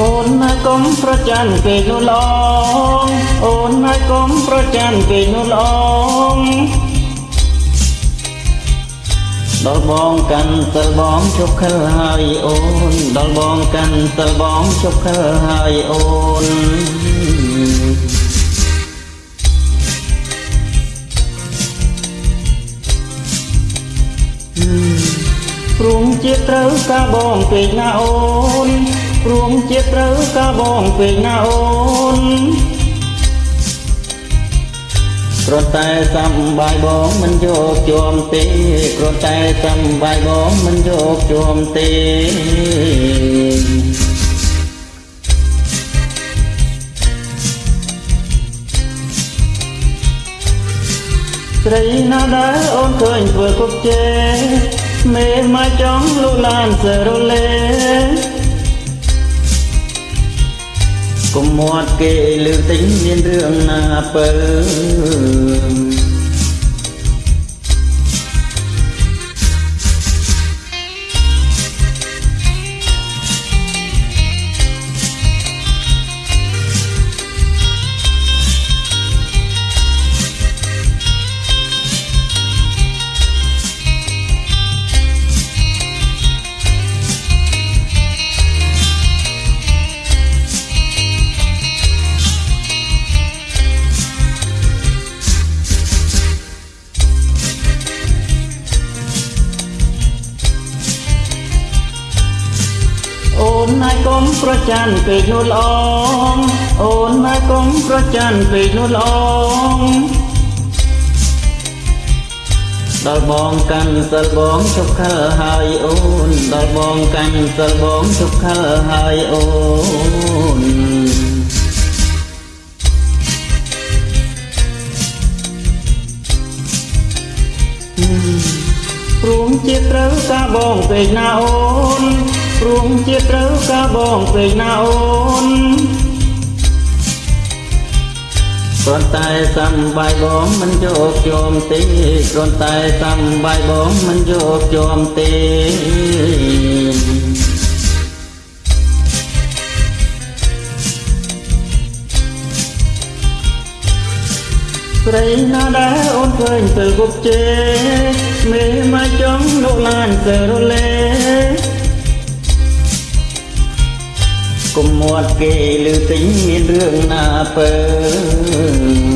អូនណាយកុំប្រច័នពេកនោះឡងអូនណាយកុំប្រច័នពេកនោះឡងដល់បងកាន់សិលបងជប់ខិលហើយអូនដល់បងកាន់សិលបងជប់ខិលហើយអូនព្រមជាត្រូវការបងពេកណាអូន ព្រមជាត្រូវការបងពេកណាអូនគ្រាន់តែសំបាយបងមិនយកជួមទេគ្រាន់តែសំបាយបងមិនយកជួមទេស្រីណាដែលអូនឃើញធ្វើគុកជេមេមកចង់លូឡានសរលេ មាត់គេលើទិញមានរឿងណាពើ អូនណាយកុំប្រច័នពេកនោះល្អងអូនណាយកុំប្រច័នពេកនោះល្អងដល់បងកាន់សិលបងជប់ខលហើយអូនដល់បងកាន់សិលបងជប់ខលហើយអូនព្រមជាត្រូវការបងពេកណាអូន ព្រមជាត្រូវការបងពេកណាអូនគ្រាន់តែសំបាយបងមិនយកជាប់ទេគ្រាន់តែសំបាយបងមិនយកជាប់ទេស្រីណាដែលអូនឃើញទៅគប់ជេមេមកចង់លោកឡានទៅរលេ គុំមាត់គេឮទិញមានរឿងណាពើ